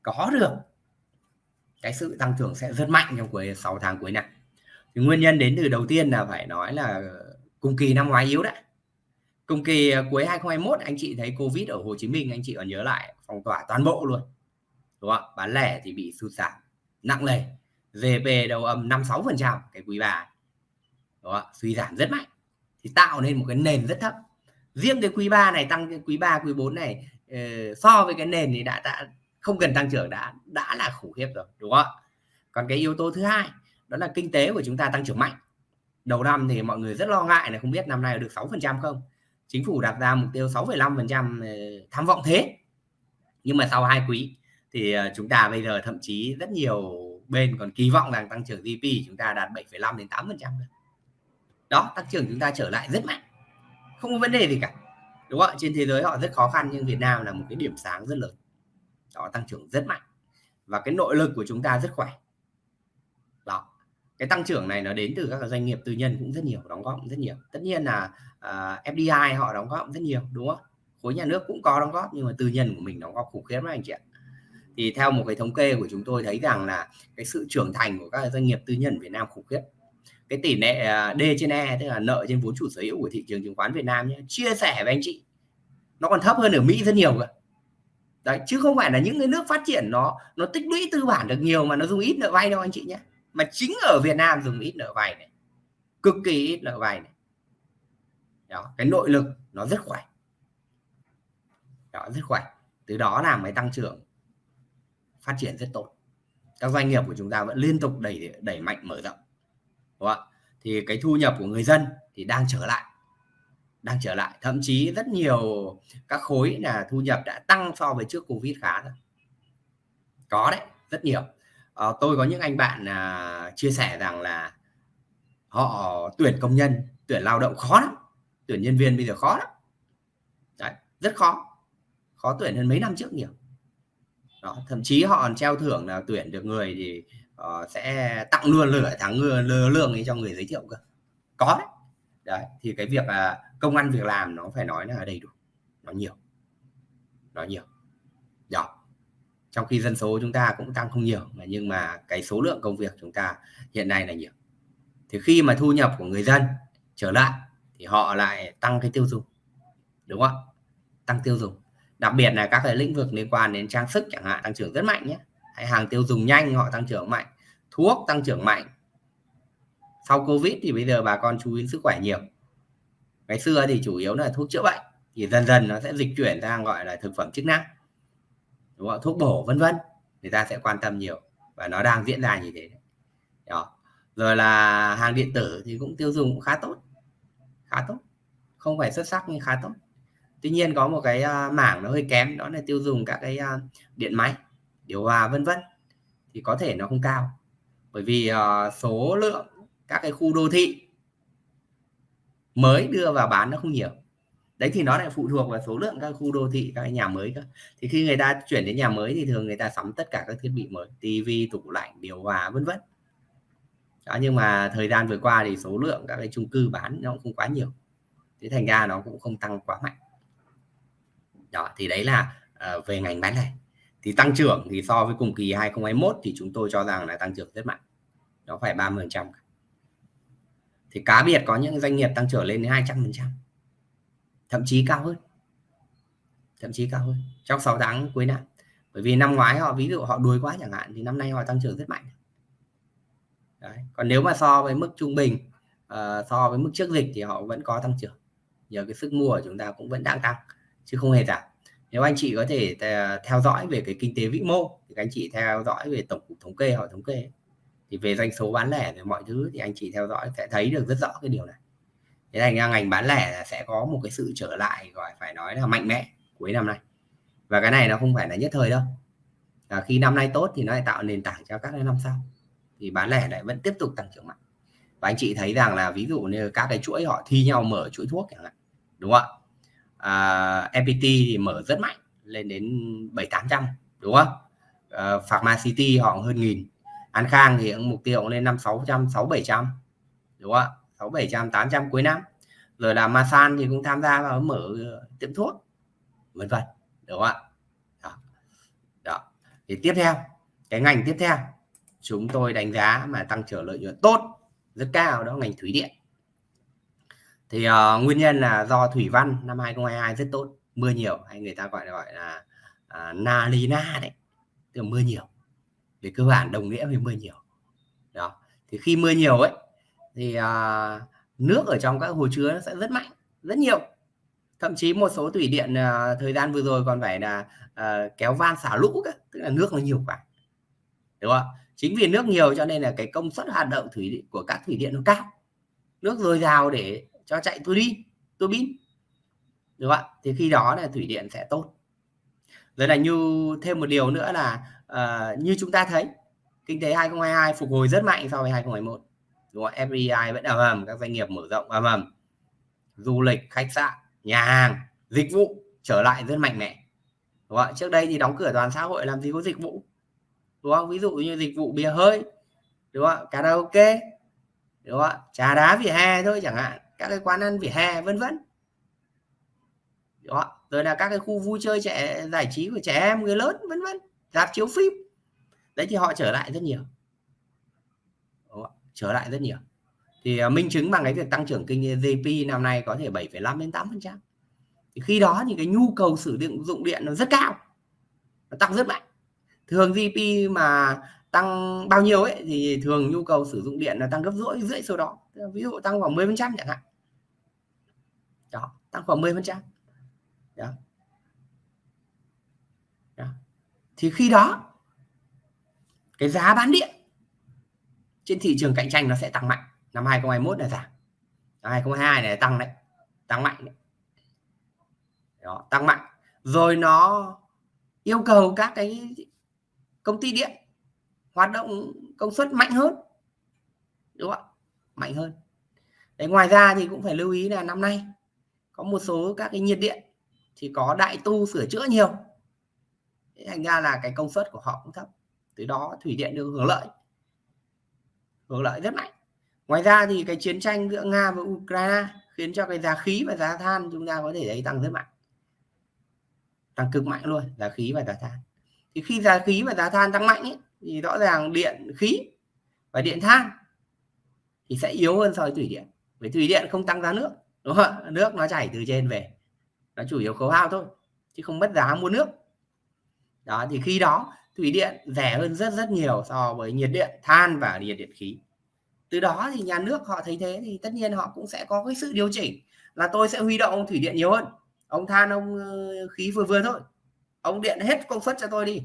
có được cái sự tăng trưởng sẽ rất mạnh trong cuối 6 tháng cuối năm. Thì nguyên nhân đến từ đầu tiên là phải nói là cùng kỳ năm ngoái yếu đấy cùng kỳ à, cuối 2021 anh chị thấy Covid ở Hồ Chí Minh, anh chị còn nhớ lại phong tỏa toàn bộ luôn, đúng không bán lẻ thì bị sụt giảm nặng nề GDP đầu âm 56 phần trăm, cái quý ba, đúng không? suy giảm rất mạnh, thì tạo nên một cái nền rất thấp. Riêng cái quý 3 này, tăng cái quý 3 quý 4 này ờ, so với cái nền thì đã đã không cần tăng trưởng, đã đã là khủng khiếp rồi, đúng không còn cái yếu tố thứ hai, đó là kinh tế của chúng ta tăng trưởng mạnh. Đầu năm thì mọi người rất lo ngại là không biết năm nay được 6% không chính phủ đặt ra mục tiêu 6,5% ờ, tham vọng thế. Nhưng mà sau hai quý thì ờ, chúng ta bây giờ thậm chí rất nhiều bên còn kỳ vọng rằng tăng trưởng GDP chúng ta đạt 7,5 đến 8 phần trăm đó tăng trưởng chúng ta trở lại rất mạnh. Không có vấn đề gì cả đúng không ạ? Trên thế giới họ rất khó khăn nhưng Việt Nam là một cái điểm sáng rất lớn. Đó tăng trưởng rất mạnh. Và cái nội lực của chúng ta rất khỏe cái tăng trưởng này nó đến từ các doanh nghiệp tư nhân cũng rất nhiều đóng góp rất nhiều. Tất nhiên là à, uh, FDI họ đóng góp rất nhiều đúng không? Khối nhà nước cũng có đóng góp nhưng mà tư nhân của mình đóng góp khủng khiếp lắm anh chị ạ. Thì theo một cái thống kê của chúng tôi thấy rằng là cái sự trưởng thành của các doanh nghiệp tư nhân Việt Nam khủng khiếp. Cái tỷ lệ à, D trên E tức là nợ trên vốn chủ sở hữu của thị trường chứng khoán Việt Nam nhé chia sẻ với anh chị. Nó còn thấp hơn ở Mỹ rất nhiều cơ. Đấy chứ không phải là những cái nước phát triển nó nó tích lũy tư bản được nhiều mà nó dùng ít nợ vay đâu anh chị nhé mà chính ở Việt Nam dùng ít nợ vay này. Cực kỳ ít nợ vay này. Đó, cái nội lực nó rất khỏe. Đó, rất khỏe. Từ đó làm cái tăng trưởng. Phát triển rất tốt. Các doanh nghiệp của chúng ta vẫn liên tục đẩy đẩy mạnh mở rộng. Đúng không? thì cái thu nhập của người dân thì đang trở lại. Đang trở lại. Thậm chí rất nhiều các khối là thu nhập đã tăng so với trước covid khá rồi. Có đấy, rất nhiều à, tôi có những anh bạn à, chia sẻ rằng là họ tuyển công nhân tuyển lao động khó lắm tuyển nhân viên bây giờ khó lắm. Đấy, rất khó khó tuyển hơn mấy năm trước nhiều. Đó, thậm chí họ còn treo thưởng là tuyển được người thì uh, sẽ tặng luôn lửa tháng lương lương ấy cho người giới thiệu cơ. Có đấy. Đấy thì cái việc là công ăn việc làm nó phải nói là đầy đủ nó nhiều nó nhiều trong khi dân số chúng ta cũng tăng không nhiều, mà nhưng mà cái số lượng công việc chúng ta hiện nay là nhiều. Thì khi mà thu nhập của người dân trở lại thì họ lại tăng cái tiêu dùng, đúng không tăng tiêu dùng. Đặc biệt là các cái lĩnh vực liên quan đến trang sức chẳng hạn tăng trưởng rất mạnh nhé. Hay hàng tiêu dùng nhanh họ tăng trưởng mạnh, thuốc tăng trưởng mạnh. Sau covid thì bây giờ bà con chú ý sức khỏe nhiều. Ngày xưa thì chủ yếu là thuốc chữa bệnh, thì dần dần nó sẽ dịch chuyển sang gọi là thực phẩm chức năng đúng không? thuốc bổ, vân vân. Người ta sẽ quan tâm nhiều và nó đang diễn ra như thế. Đó. Rồi là hàng điện tử thì cũng tiêu dùng cũng khá tốt. Khá tốt. Không phải xuất sắc nhưng khá tốt. Tuy nhiên có một cái à, mảng nó hơi kém, đó là tiêu dùng các cái à, điện máy, điều hòa, vân vân, thì có thể nó không cao. Bởi vì à, số lượng các cái khu đô thị mới đưa vào bán nó không nhiều đấy thì nó lại phụ thuộc vào số lượng các khu đô thị các nhà mới cơ. Thì khi người ta chuyển đến nhà mới thì thường người ta sắm tất cả các thiết bị mới tivi tủ lạnh điều hòa vân vân. Đó, nhưng mà thời gian vừa qua thì số lượng các cái chung cư bán nó cũng không quá nhiều. Thế thành ra nó cũng không tăng quá mạnh. Đó thì đấy là uh, về ngành bán lẻ. Thì tăng trưởng thì so với cùng kỳ 2021 thì chúng tôi cho rằng là tăng trưởng rất mạnh. Nó phải 30%. thì cá biệt có những doanh nghiệp tăng trưởng lên đến 200% thậm chí cao hơn. Thậm chí cao hơn trong 6 tháng cuối năm. Bởi vì năm ngoái họ ví dụ họ đuối quá chẳng hạn thì năm nay họ tăng trưởng rất mạnh. Đấy. còn nếu mà so với mức trung bình uh, so với mức trước dịch thì họ vẫn có tăng trưởng. Nhờ cái sức mua của chúng ta cũng vẫn đang tăng chứ không hề giảm. Nếu anh chị có thể ờ, theo dõi về cái kinh tế vĩ mô thì anh chị theo dõi về tổng cục thống kê họ thống kê thì về doanh số bán lẻ về mọi thứ thì anh chị theo dõi sẽ thấy được rất rõ cái điều này thế thành ra ngành bán lẻ là sẽ có một cái sự trở lại gọi phải nói là mạnh mẽ cuối năm nay. Và cái này nó không phải là nhất thời đâu. À, khi năm nay tốt thì nó lại tạo nền tảng cho các năm sau. Thì bán lẻ lại vẫn tiếp tục tăng trưởng mạnh. Và anh chị thấy rằng là ví dụ như các cái chuỗi họ thi nhau mở chuỗi thuốc chẳng hạn đúng không ạ? À, FPT thì mở rất mạnh lên đến bảy tám trăm đúng không? À, Pharma City họ hơn nghìn. An Khang thì mục tiêu cũng lên năm sáu trăm sáu bảy trăm đúng không ạ? Sáu bảy trăm tám trăm cuối năm. Rồi là Masan thì cũng tham gia vào mở ờ, tiệm thuốc vân vân đúng không ạ? Đó. đó. Thì tiếp theo cái ngành tiếp theo chúng tôi đánh giá mà tăng trưởng lợi nhuận tốt rất cao đó ngành thủy điện. Thì uh, nguyên nhân là do thủy văn năm 2022 rất tốt mưa nhiều hay người ta gọi là gọi là à, uh, na đấy từ mưa nhiều. Về cơ bản đồng nghĩa với mưa nhiều. Đó. Thì khi mưa nhiều ấy thì uh, nước ở trong các hồ chứa nó sẽ rất mạnh rất nhiều. Thậm chí một số thủy điện à, thời gian vừa rồi còn phải là à, kéo van xả lũ cả. tức là nước nó nhiều quá. Đúng không chính vì nước nhiều cho nên là cái công suất hoạt động thủy điện của các thủy điện nó cao. Nước dồi dào để cho chạy tôi đi tôi bin. Đúng không ạ? Thì khi đó là thủy điện sẽ tốt. Rồi là như thêm một điều nữa là uh, như chúng ta thấy kinh tế 2022 phục hồi rất mạnh so với 2021 đúng không? FDI vẫn ầm ầm các doanh nghiệp mở rộng ầm ầm. Du lịch, khách sạn, nhà hàng, dịch vụ trở lại rất mạnh mẽ. Đúng không? trước đây thì đóng cửa toàn xã hội, làm gì có dịch vụ? Đúng không? Ví dụ như dịch vụ bia hơi. Đúng không karaoke. Đúng không trà đá vỉa hè thôi chẳng hạn. Các cái quán ăn vỉa hè, vân vân. Đó rồi là các cái khu vui chơi trẻ, giải trí của trẻ em, người lớn, vân vân. Dạp chiếu phim. Đấy thì họ trở lại rất nhiều trở lại rất nhiều. Thì uh, minh chứng bằng cái việc tăng trưởng kinh GDP năm nay có thể 7,5 đến 8 phần trăm. Thì khi đó thì cái nhu cầu sử dụng điện nó rất cao nó tăng rất mạnh. Thường GDP mà tăng bao nhiêu ấy thì thường nhu cầu sử dụng điện là tăng gấp rưỡi rưỡi số đó. Ví dụ tăng khoảng 10 phần trăm chẳng hạn. Đó tăng khoảng 10 phần trăm. Đó. đó. Thì khi đó cái giá bán điện trên thị trường cạnh tranh nó sẽ tăng mạnh. Năm 2021 là giảm. Năm 2022 này tăng đấy. Tăng mạnh đấy. đó tăng mạnh. Rồi nó yêu cầu các cái công ty điện hoạt động công suất mạnh hơn. Đúng không ạ? Mạnh hơn. Đấy, ngoài ra thì cũng phải lưu ý là năm nay có một số các cái nhiệt điện thì có đại tu sửa chữa nhiều. Thành ra là cái công suất của họ cũng thấp. Từ đó thủy điện được hưởng lợi hưởng lợi rất mạnh. Ngoài ra thì cái chiến tranh giữa nga và ukraine khiến cho cái giá khí và giá than chúng ta có thể thấy tăng rất mạnh. Tăng cực mạnh luôn giá khí và giá than. Thì khi giá khí và giá than tăng mạnh ấy, thì rõ ràng điện khí và điện than thì sẽ yếu hơn so với thủy điện. Bởi thủy điện không tăng giá nước đúng không nước nó chảy từ trên về nó chủ yếu khấu hao thôi chứ không mất giá mua nước. Đó thì khi đó thủy điện rẻ hơn rất rất nhiều so với nhiệt điện than và nhiệt điện khí. Từ đó thì nhà nước họ thấy thế thì tất nhiên họ cũng sẽ có cái sự điều chỉnh là tôi sẽ huy động ông thủy điện nhiều hơn. Ông than ông ờ, khí vừa vừa thôi. Ông điện hết công suất cho tôi đi.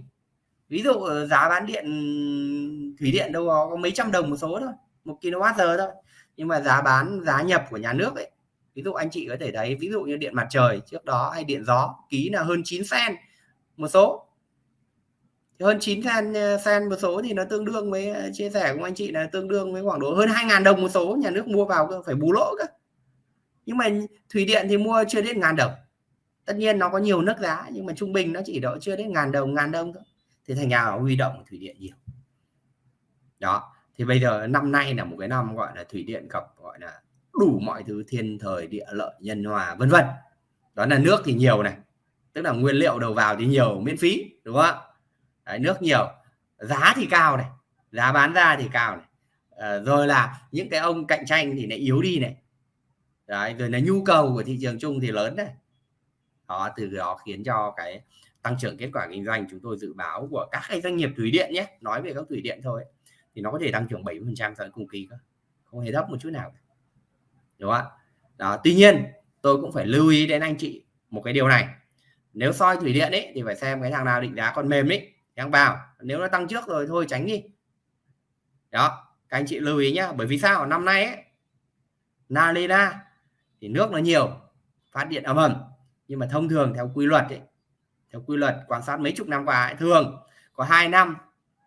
Ví dụ ờ, giá bán điện thủy điện đâu có, có mấy trăm đồng một số thôi một kWh thôi. Nhưng mà giá bán giá nhập của nhà nước ấy ví dụ anh chị có thể thấy ví dụ như điện mặt trời trước đó hay điện gió ký là hơn 9 sen một số hơn 9 sen sen một số thì nó tương đương với ờ, chia sẻ của anh chị là tương đương với khoảng độ hơn 2.000 đồng một số, nhà nước mua vào phải bù lỗ cơ. Nhưng mà thủy điện thì mua chưa đến ngàn đồng. Tất nhiên nó có nhiều nước giá, nhưng mà trung bình nó chỉ độ chưa đến ngàn đồng ngàn đồng thôi. Thì thành nhà huy động thủy điện nhiều. Đó, thì bây giờ năm nay là một cái năm gọi là thủy điện gặp gọi là đủ mọi thứ, thiên thời, địa lợi, nhân hòa, vân vân. Đó là nước thì nhiều này, tức là nguyên liệu đầu vào thì nhiều, miễn phí, đúng không ạ? Đấy, nước nhiều giá thì cao này giá bán ra thì cao này. À, rồi là những cái ông cạnh tranh thì lại yếu đi này. Đấy, rồi là nhu cầu của thị trường chung thì lớn này. Đó từ đó khiến cho cái tăng trưởng kết quả kinh doanh chúng tôi dự báo của các cái doanh nghiệp thủy điện nhé nói về các thủy điện thôi thì nó có thể tăng trưởng 70% so với cùng kỳ cơ không hề thấp một chút nào. Đúng không ạ? Đó tuy nhiên tôi cũng phải lưu ý đến anh chị một cái điều này. Nếu soi thủy điện ấy thì phải xem cái thằng nào định giá còn mềm ấy đang vào nếu nó tăng trước rồi thôi tránh đi. Đó các anh chị lưu ý nhá bởi vì sao? Năm nay ấy Nalena thì nước nó nhiều phát điện ầm ầm nhưng mà thông thường theo quy luật ấy theo quy luật quan sát mấy chục năm qua ấy, thường có hai năm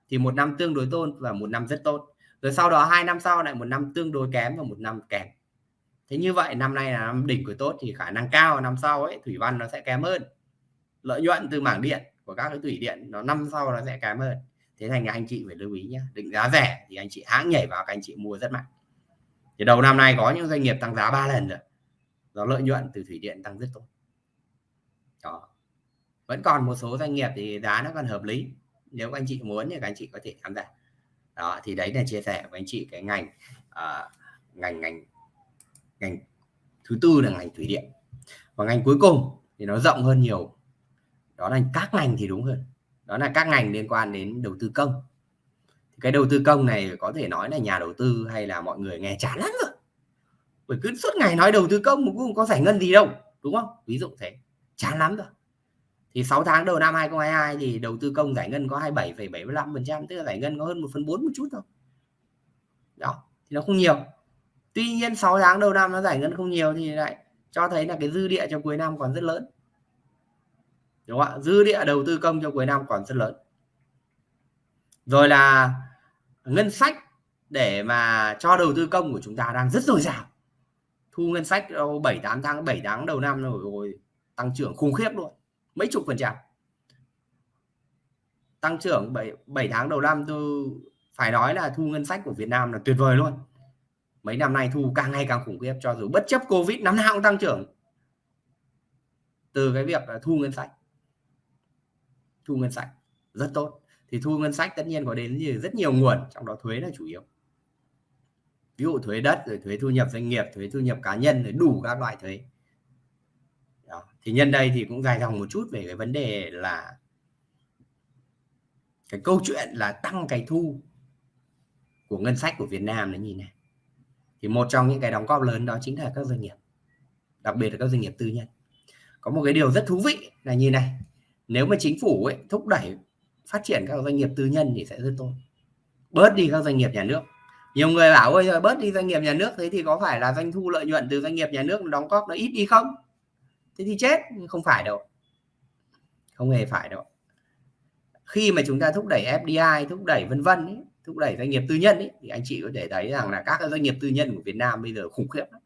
thì một năm tương đối tốt và một năm rất tốt. Rồi sau đó hai năm sau lại một năm tương đối kém và một năm kém. Thế như vậy năm nay là năm đỉnh của tốt thì khả năng cao năm sau ấy thủy văn nó sẽ kém hơn. Lợi nhuận từ mảng điện của các cái thủy điện nó năm sau nó sẽ kém hơn. Thế thành anh chị phải lưu ý nhé định giá rẻ thì anh chị hãng nhảy vào các anh chị mua rất mạnh. Thì đầu năm nay có những doanh nghiệp tăng giá ba lần rồi do lợi nhuận từ thủy điện tăng rất tốt. Đó. Vẫn còn một số doanh nghiệp thì giá nó còn hợp lý nếu các anh chị muốn thì các anh chị có thể tham gia. Đó thì đấy là chia sẻ với anh chị cái ngành uh, ngành ngành ngành thứ tư là ngành thủy điện. Và ngành cuối cùng thì nó rộng hơn nhiều đó là các ngành thì đúng hơn. Đó là các ngành liên quan đến đầu tư công. Cái đầu tư công này có thể nói là nhà đầu tư hay là mọi người nghe chán lắm rồi. Bởi cứ suốt ngày nói đầu tư công mà cũng không có giải ngân gì đâu đúng đúng không? Ví dụ thế. Chán lắm rồi. Thì 6 tháng đầu năm 2022 thì đầu tư công giải ngân có 27,75% tức là giải ngân có hơn 1 phần 4 một chút thôi. Đó thì nó không nhiều. Tuy nhiên 6 tháng đầu năm nó giải ngân không nhiều thì lại cho thấy là cái dư địa cho cuối năm còn rất lớn đúng không ạ? Dư địa đầu tư công cho cuối năm còn rất lớn. Rồi là ngân sách để mà cho đầu tư công của chúng ta đang rất dồi dào. Thu ngân sách 7 8 tháng 7 tháng đầu năm rồi, rồi tăng trưởng khủng khiếp luôn mấy chục phần trăm. Tăng trưởng 7, 7 tháng đầu năm tôi phải nói là thu ngân sách của Việt Nam là tuyệt vời luôn. Mấy năm nay thu càng ngày càng khủng khiếp cho dù bất chấp Covid năm nào cũng tăng trưởng. Từ cái việc là thu ngân sách thu ngân sách, rất tốt. Thì thu ngân sách tất nhiên có đến như rất nhiều nguồn, trong đó thuế là chủ yếu. Ví dụ thuế đất, rồi thuế thu nhập doanh nghiệp, thuế thu nhập cá nhân, rồi đủ các loại thuế. Đó. thì nhân đây thì cũng dài dòng một chút về cái vấn đề là cái câu chuyện là tăng cái thu của ngân sách của Việt Nam là nhìn này. Thì một trong những cái đóng góp lớn đó chính là các doanh nghiệp, đặc biệt là các doanh nghiệp tư nhân. Có một cái điều rất thú vị là như này nếu mà chính phủ ấy thúc đẩy phát triển các doanh nghiệp tư nhân thì sẽ rất tốt. Bớt đi các doanh nghiệp nhà nước. Nhiều người bảo ơi giờ bớt đi doanh nghiệp nhà nước thế thì có phải là doanh thu lợi nhuận từ doanh nghiệp nhà nước đóng góp nó ít đi không? Thế thì chết không phải đâu. Không hề phải đâu. Khi mà chúng ta thúc đẩy FDI thúc đẩy vân vân thúc đẩy doanh nghiệp tư nhân ấy, thì anh chị có thể thấy rằng là các doanh nghiệp tư nhân của Việt Nam bây giờ khủng khiếp lắm.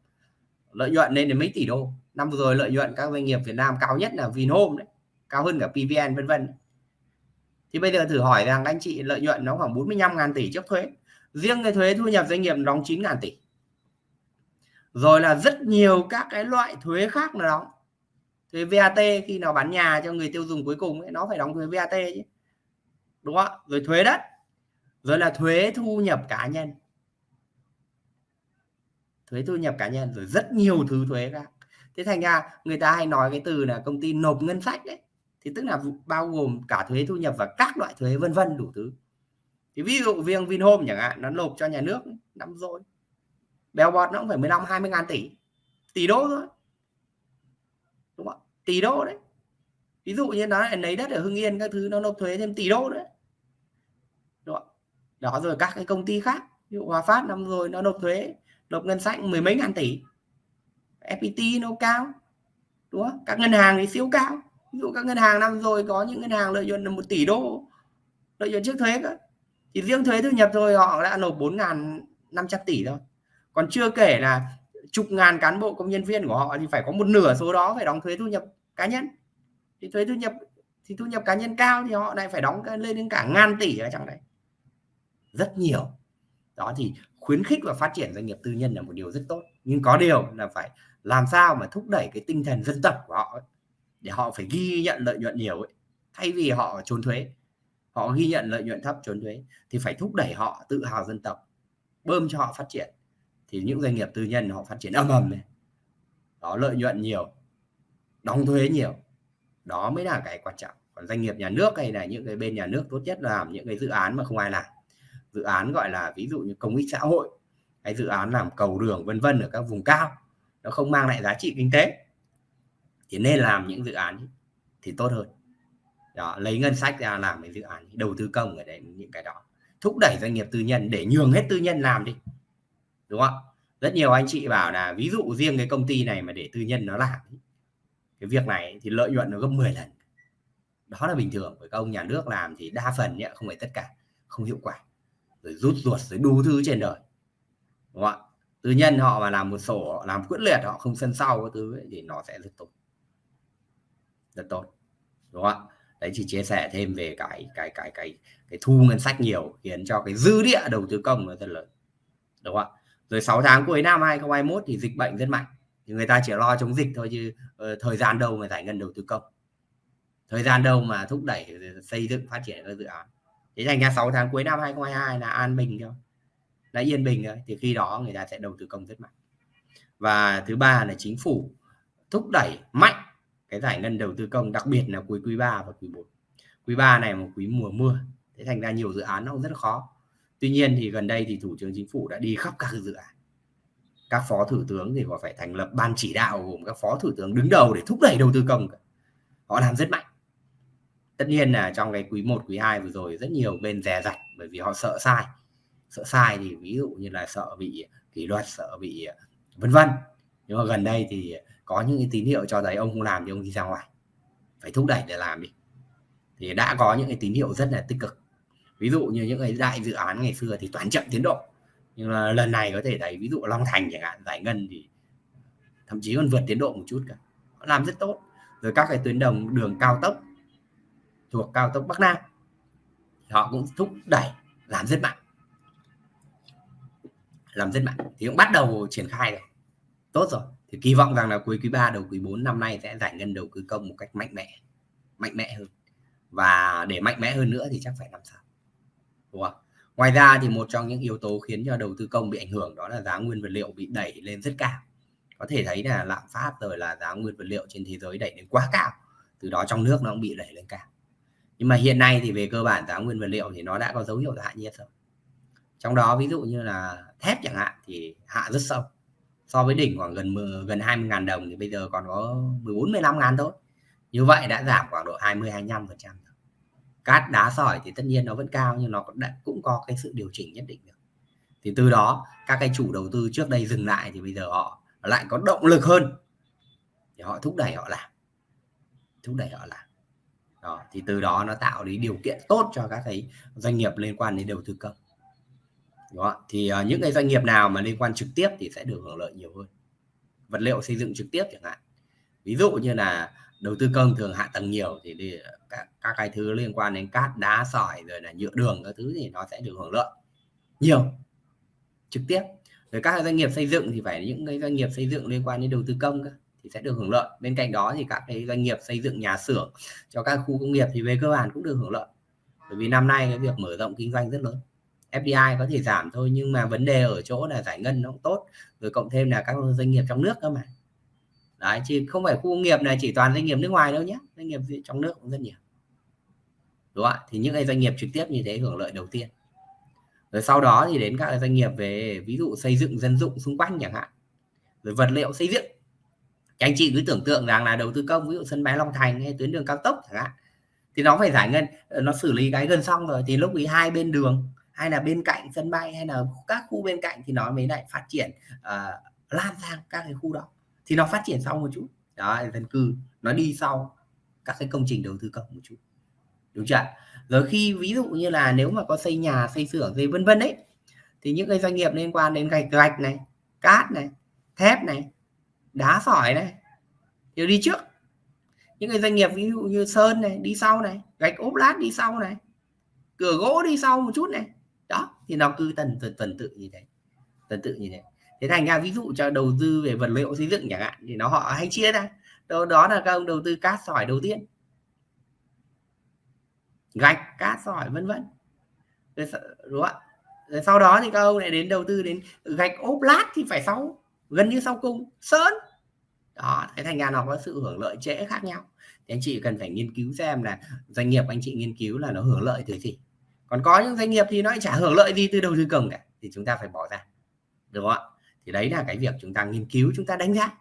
lợi nhuận lên đến mấy tỷ đô. Năm vừa rồi lợi nhuận các doanh nghiệp Việt Nam cao nhất là Vinhome đấy cao hơn cả PVN vân vân. Thì bây giờ thử hỏi rằng anh chị lợi nhuận nó khoảng 45.000 tỷ trước thuế. Riêng cái thuế thu nhập doanh nghiệp đóng 9.000 tỷ. Rồi là rất nhiều các cái loại thuế khác nó đóng thuế VAT khi nào bán nhà cho người tiêu dùng cuối cùng ấy, nó phải đóng thuế VAT chứ. Đúng không rồi thuế đất. Rồi là thuế thu nhập cá nhân. Thuế thu nhập cá nhân rồi rất nhiều thứ thuế khác. Thế thành ra người ta hay nói cái từ là công ty nộp ngân sách đấy thì tức là bao gồm cả thuế thu nhập và các loại thuế vân vân đủ thứ. Thì ví dụ riêng Vinhome chẳng hạn, nó nộp cho nhà nước năm rồi. Bèo bọt nó cũng phải 15 20 ngàn tỷ. Tỷ đô thôi. Đúng không tỷ đô đấy. Ví dụ như nó lấy đất ở Hưng Yên các thứ, nó nộp thuế thêm tỷ đô đấy. Đúng không? đó, rồi các cái công ty khác, ví dụ Hòa Phát năm rồi nó nộp thuế, nộp ngân sách mười mấy ngàn tỷ. FPT nó cao. Đúng không các ngân hàng thì siêu cao ví dụ các ngân hàng năm rồi có những ngân hàng lợi nhuận là một tỷ đô lợi nhuận trước thuế cơ. Thì riêng thuế thu nhập thôi họ đã nộp bốn ngàn năm trăm tỷ thôi còn chưa kể là chục ngàn cán bộ công nhân viên của họ thì phải có một nửa số đó phải đóng thuế thu nhập cá nhân. Thì thuế thu nhập thì thu nhập cá nhân cao thì họ lại phải đóng lên đến cả ngàn tỷ ở trong đấy. Rất nhiều. Đó thì khuyến khích và phát triển doanh nghiệp tư nhân là một điều rất tốt. Nhưng có điều là phải làm sao mà thúc đẩy cái tinh thần dân tộc của họ ấy, để họ phải ghi nhận lợi nhuận nhiều ấy, thay vì họ trốn thuế. Họ ghi nhận lợi nhuận thấp trốn thuế thì phải thúc đẩy họ tự hào dân tộc, bơm cho họ phát triển. Thì những doanh nghiệp tư nhân họ phát triển âm ầm này. Đó, lợi nhuận nhiều, đóng thuế nhiều. Đó mới là cái quan trọng. Còn doanh nghiệp nhà nước hay là những cái bên nhà nước tốt nhất làm những cái dự án mà không ai làm. Dự án gọi là ví dụ như công ích xã hội, hay dự án làm cầu đường vân vân ở các vùng cao, nó không mang lại giá trị kinh tế thì nên làm những dự án thì tốt hơn. Đó lấy ngân sách ra làm cái dự án đầu tư công ở đây những cái đó. Thúc đẩy doanh nghiệp tư nhân để nhường hết tư nhân làm đi. Đúng không rất nhiều anh chị bảo là ví dụ riêng cái công ty này mà để tư nhân nó làm cái việc này thì lợi nhuận nó gấp 10 lần. Đó là bình thường với các ông nhà nước làm thì đa phần nhé không phải tất cả không hiệu quả. Rồi rút ruột rồi đủ thứ trên đời. Đúng không ạ? Tư nhân họ mà làm một sổ họ làm quyết liệt họ không sân sau cái thứ ấy, thì nó sẽ rất tốt rất tốt đúng không ạ? Đấy chỉ chia sẻ thêm về cái cái cái cái cái thu ngân sách nhiều khiến cho cái dư địa đầu tư công nó rất lớn đúng không ạ? Rồi 6 tháng cuối năm 2021 thì dịch bệnh rất mạnh thì người ta chỉ lo chống dịch thôi chứ uh, thời gian đâu mà giải ngân đầu tư công. Thời gian đâu mà thúc đẩy ờ, xây dựng phát triển các dự án. Thế thành ra 6 tháng cuối năm 2022 là an bình thôi là yên bình thôi thì khi đó người ta sẽ đầu tư công rất mạnh. Và thứ ba là chính phủ thúc đẩy mạnh cái giải ngân đầu tư công đặc biệt là cuối quý 3 và quý 4 quý 3 này một quý mùa mưa thế thành ra nhiều dự án nó cũng rất khó. Tuy nhiên thì gần đây thì thủ tướng chính phủ đã đi khắp các dự án. Các phó thủ tướng thì họ phải thành lập ban chỉ đạo gồm các phó thủ tướng đứng đầu để thúc đẩy đầu tư công họ làm rất mạnh. Tất nhiên là trong cái quý 1, quý 2 vừa rồi rất nhiều bên dè dặt bởi vì họ sợ sai. Sợ sai thì ví dụ như là sợ bị kỷ luật sợ bị vân vân. Nhưng mà gần đây thì có những cái tín hiệu cho thấy ông không làm thì ông đi ra ngoài. Phải thúc đẩy để làm đi. Thì đã có những cái tín hiệu rất là tích cực. Ví dụ như những cái đại dự án ngày xưa thì toàn chậm tiến độ. Nhưng mà lần này có thể thấy ví dụ Long Thành chẳng hạn, giải ngân thì thậm chí còn vượt tiến độ một chút cả. Làm rất tốt. Rồi các cái tuyến đồng đường cao tốc thuộc cao tốc Bắc Nam họ cũng thúc đẩy, làm rất mạnh. Làm rất mạnh. Thì cũng bắt đầu triển khai rồi. Tốt rồi thì kỳ vọng rằng là cuối quý 3 đầu quý 4 năm nay sẽ giải ngân đầu tư công một cách mạnh mẽ mạnh mẽ hơn. Và để mạnh mẽ hơn nữa thì chắc phải năm sau đúng không? Ngoài ra thì một trong những yếu tố khiến cho đầu tư công bị ảnh hưởng đó là giá nguyên vật liệu bị đẩy lên rất cao. Có thể thấy là lạm phát rồi là giá nguyên vật liệu trên thế giới đẩy lên quá cao. Từ đó trong nước nó cũng bị đẩy lên cao. Nhưng mà hiện nay thì về cơ bản giá nguyên vật liệu thì nó đã có dấu hiệu hạ nhiệt rồi. Trong đó ví dụ như là thép chẳng hạn thì hạ rất sâu so với đỉnh khoảng gần gần 20.000 đồng thì bây giờ còn có 14 15 ngàn thôi. Như vậy đã giảm khoảng độ 20 25 phần trăm cát đá sỏi thì tất nhiên nó vẫn cao nhưng nó cũng, đã, cũng có cái sự điều chỉnh nhất định được thì từ đó các cái chủ đầu tư trước đây dừng lại thì bây giờ họ lại có động lực hơn. Thì họ thúc đẩy họ làm. Thúc đẩy họ làm. Đó, thì từ đó nó tạo đến điều kiện tốt cho các cái doanh nghiệp liên quan đến đầu tư công đó thì uh, những cái doanh nghiệp nào mà liên quan trực tiếp thì sẽ được hưởng lợi nhiều hơn. Vật liệu xây dựng trực tiếp chẳng hạn. Ví dụ như là đầu tư công thường hạ tầng nhiều thì đi, à, các, các cái thứ liên quan đến cát đá sỏi rồi là nhựa đường các thứ thì nó sẽ được hưởng lợi nhiều trực tiếp. Rồi các doanh nghiệp xây dựng thì phải những cái doanh nghiệp xây dựng liên quan đến đầu tư công thì sẽ được hưởng lợi. Bên cạnh đó thì các cái doanh nghiệp xây dựng nhà xưởng cho các khu công nghiệp thì về cơ bản cũng được hưởng lợi. Bởi vì năm nay cái việc mở rộng kinh doanh rất lớn. FDI có thể giảm thôi, nhưng mà vấn đề ở chỗ là giải ngân nó cũng tốt, rồi cộng thêm là các doanh nghiệp trong nước cơ mà. Đấy, chứ không phải khu công nghiệp này chỉ toàn doanh nghiệp nước ngoài đâu nhé doanh nghiệp trong nước cũng rất nhiều. Đúng không ạ? Thì những cái doanh nghiệp trực tiếp như thế hưởng lợi đầu tiên. Rồi sau đó thì đến các doanh nghiệp về, ví dụ xây dựng dân dụng xung quanh chẳng hạn, rồi vật liệu xây dựng. Anh chị cứ tưởng tượng rằng là đầu tư công, ví dụ sân bay Long Thành hay tuyến đường cao tốc chẳng hạn, thì nó phải giải ngân, nó xử lý cái gần xong rồi, thì lúc ý hai bên đường hay là bên cạnh sân bay hay là các khu bên cạnh thì nó mới lại phát triển uh, lan sang các cái khu đó. Thì nó phát triển sau một chút. Đó dân cư nó đi sau các cái công trình đầu tư công một chút. Đúng chưa rồi khi ví dụ như là nếu mà có xây nhà xây xưởng gì vân vân đấy thì những cái doanh nghiệp liên quan đến gạch gạch này cát này thép này đá sỏi này đều đi trước. Những cái doanh nghiệp ví dụ như sơn này đi sau này gạch ốp lát đi sau này cửa gỗ đi sau một chút này đó thì nó cứ tần tần, tần tự như thế. Tần tự như thế. Thế thành ra ví dụ cho đầu tư về vật liệu xây dựng chẳng hạn thì nó họ hay chia ra. Đó, đó là các ông đầu tư cát sỏi đầu tiên. Gạch cát sỏi vân vân. Đúng không rồi sau đó thì các ông lại đến đầu tư đến gạch ốp lát thì phải sau gần như sau cùng sơn. Đó thế thành ra nó có sự hưởng lợi trễ khác nhau. Thì anh chị cần phải nghiên cứu xem là doanh nghiệp anh chị nghiên cứu là nó hưởng lợi từ gì còn có những doanh nghiệp thì nó chả hưởng lợi gì từ đầu tư công cả, thì chúng ta phải bỏ ra được không ạ? Thì đấy là cái việc chúng ta nghiên cứu, chúng ta đánh giá.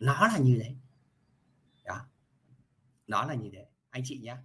Nó là như thế. Đó. Nó là như thế. Anh chị nhé